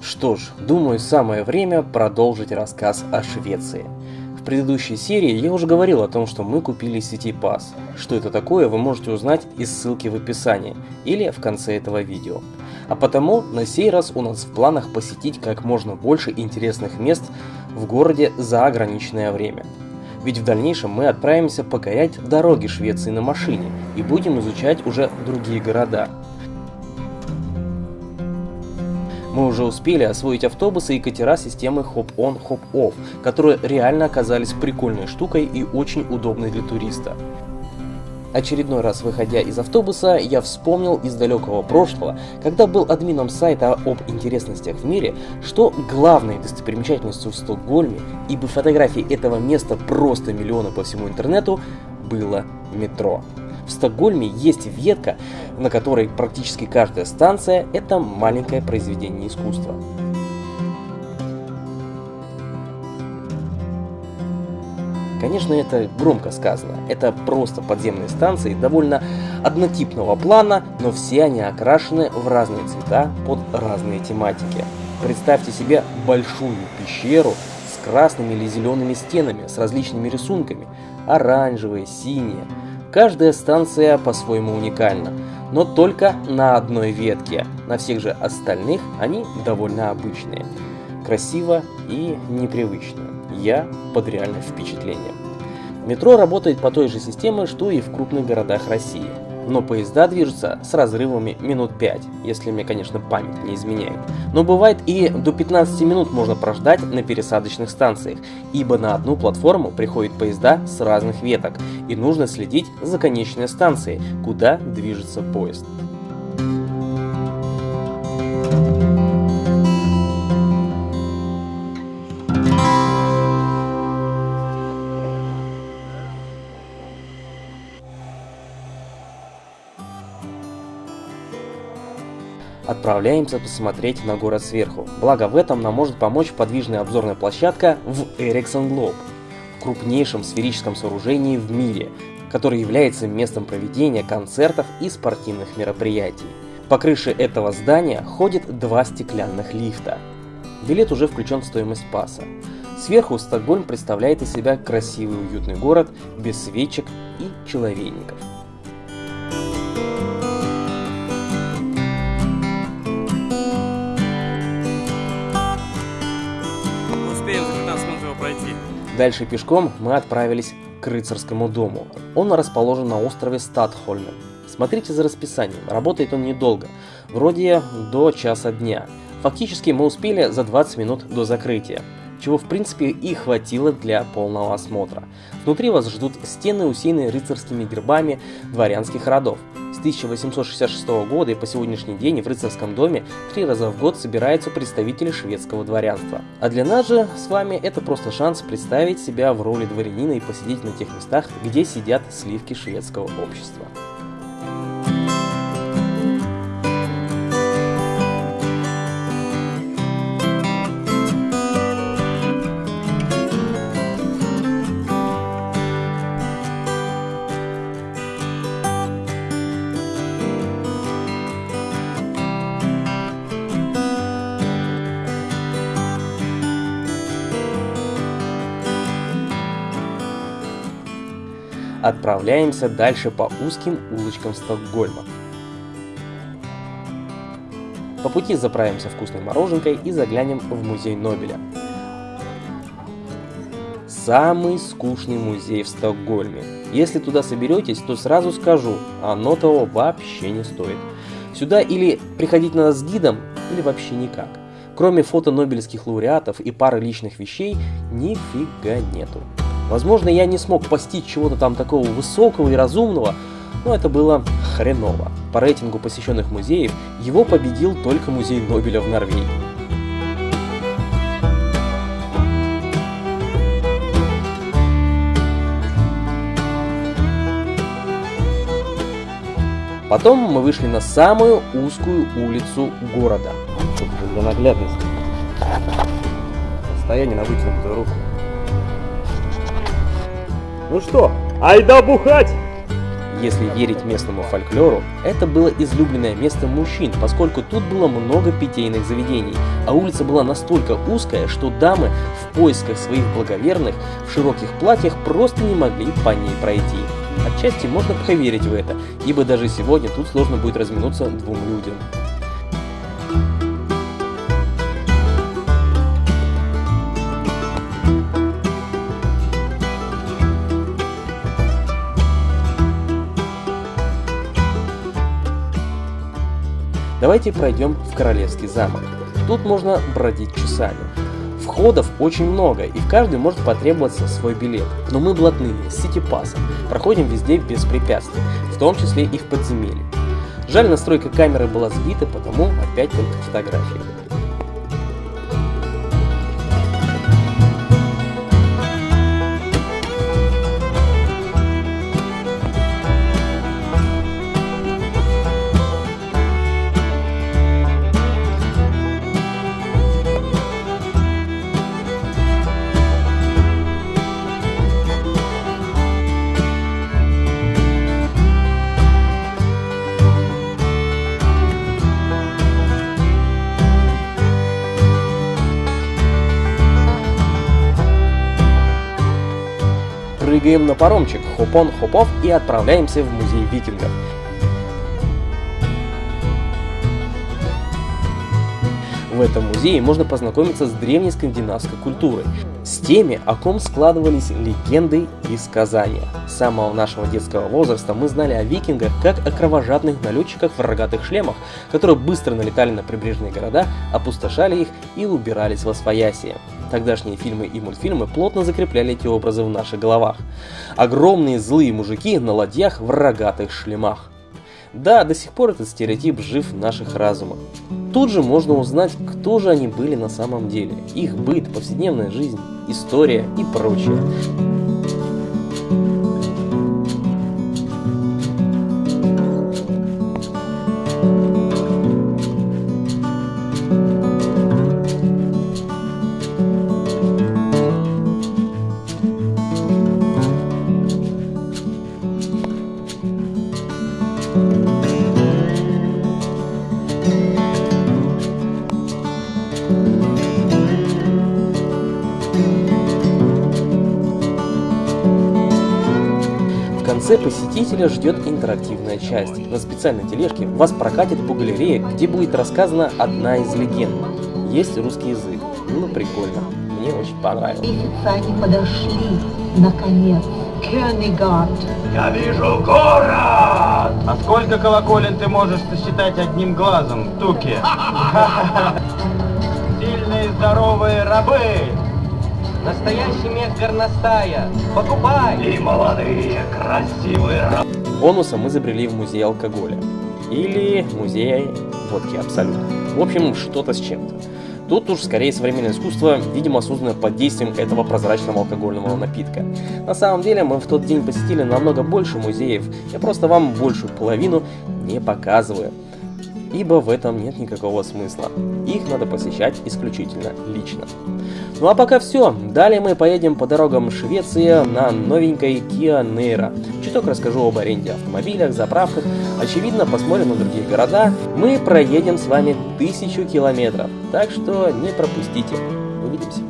Что ж, думаю, самое время продолжить рассказ о Швеции. В предыдущей серии я уже говорил о том, что мы купили City Pass. Что это такое, вы можете узнать из ссылки в описании или в конце этого видео. А потому на сей раз у нас в планах посетить как можно больше интересных мест в городе за ограниченное время. Ведь в дальнейшем мы отправимся покорять дороги Швеции на машине и будем изучать уже другие города. Мы уже успели освоить автобусы и катера системы Hop-On, Hop-Off, которые реально оказались прикольной штукой и очень удобной для туриста. Очередной раз выходя из автобуса, я вспомнил из далекого прошлого, когда был админом сайта об интересностях в мире, что главной достопримечательностью в Стокгольме, ибо фотографий этого места просто миллионы по всему интернету, было метро. В Стокгольме есть ветка, на которой практически каждая станция – это маленькое произведение искусства. Конечно, это громко сказано. Это просто подземные станции довольно однотипного плана, но все они окрашены в разные цвета под разные тематики. Представьте себе большую пещеру с красными или зелеными стенами, с различными рисунками. Оранжевые, синие. Каждая станция по-своему уникальна, но только на одной ветке. На всех же остальных они довольно обычные. Красиво и непривычно. Я под реальным впечатлением. Метро работает по той же системе, что и в крупных городах России. Но поезда движутся с разрывами минут 5, если мне, конечно, память не изменяет. Но бывает и до 15 минут можно прождать на пересадочных станциях, ибо на одну платформу приходят поезда с разных веток, и нужно следить за конечной станцией, куда движется поезд. Отправляемся посмотреть на город сверху. Благо в этом нам может помочь подвижная обзорная площадка в Ericsson Globe, крупнейшем сферическом сооружении в мире, который является местом проведения концертов и спортивных мероприятий. По крыше этого здания ходит два стеклянных лифта. Билет уже включен в стоимость паса. Сверху Стокгольм представляет из себя красивый уютный город без свечек и человейников. Дальше пешком мы отправились к рыцарскому дому. Он расположен на острове Статхольмен. Смотрите за расписанием, работает он недолго, вроде до часа дня. Фактически мы успели за 20 минут до закрытия, чего в принципе и хватило для полного осмотра. Внутри вас ждут стены, усеянные рыцарскими гербами дворянских родов. С 1866 года и по сегодняшний день в рыцарском доме три раза в год собираются представители шведского дворянства. А для нас же с вами это просто шанс представить себя в роли дворянина и посидеть на тех местах, где сидят сливки шведского общества. Отправляемся дальше по узким улочкам Стокгольма. По пути заправимся вкусной мороженкой и заглянем в музей Нобеля. Самый скучный музей в Стокгольме. Если туда соберетесь, то сразу скажу, оно того вообще не стоит. Сюда или приходить надо с гидом, или вообще никак. Кроме фото нобелевских лауреатов и пары личных вещей, нифига нету. Возможно, я не смог постичь чего-то там такого высокого и разумного, но это было хреново. По рейтингу посещенных музеев его победил только музей Нобеля в Норвегии. Потом мы вышли на самую узкую улицу города. Для наглядности. Состояние на вытянутую руку. Ну что, айда бухать! Если верить местному фольклору, это было излюбленное место мужчин, поскольку тут было много питейных заведений, а улица была настолько узкая, что дамы в поисках своих благоверных в широких платьях просто не могли по ней пройти. Отчасти можно поверить в это, ибо даже сегодня тут сложно будет разминуться двум людям. Давайте пройдем в Королевский замок. Тут можно бродить часами. Входов очень много, и в каждый может потребоваться свой билет. Но мы блатные, с сити-пассом, проходим везде без препятствий, в том числе и в подземелье. Жаль, настройка камеры была сбита, потому опять только фотографии. Прыгаем на паромчик, хопон-хопов и отправляемся в музей викингов. В этом музее можно познакомиться с древней скандинавской культурой, с теми, о ком складывались легенды и сказания. С самого нашего детского возраста мы знали о викингах как о кровожадных налетчиках в рогатых шлемах, которые быстро налетали на прибрежные города, опустошали их и убирались во своясие. Тогдашние фильмы и мультфильмы плотно закрепляли эти образы в наших головах. Огромные злые мужики на ладьях в рогатых шлемах. Да, до сих пор этот стереотип жив в наших разумах. Тут же можно узнать, кто же они были на самом деле, их быт, повседневная жизнь, история и прочее. Конце посетителя ждет интерактивная часть. На специальной тележке вас прокатит по галерее, где будет рассказана одна из легенд. Есть русский язык. Ну, прикольно. Мне очень понравилось. Они подошли, наконец, Кёнигард. Я вижу город! А сколько колоколен ты можешь сосчитать одним глазом, Туки? Сильные здоровые рабы! Настоящий мех горностая. Покупай! И молодые, красивые. Бонусом мы забрели в музей алкоголя. Или музей водки абсолют. В общем, что-то с чем-то. Тут уж скорее современное искусство, видимо, создано под действием этого прозрачного алкогольного напитка. На самом деле, мы в тот день посетили намного больше музеев, я просто вам большую половину не показываю ибо в этом нет никакого смысла. Их надо посещать исключительно лично. Ну а пока все. Далее мы поедем по дорогам Швеции на новенькой Kia Niro. Чуток расскажу об аренде автомобилях, заправках. Очевидно, посмотрим на другие города. Мы проедем с вами тысячу километров, так что не пропустите. Увидимся.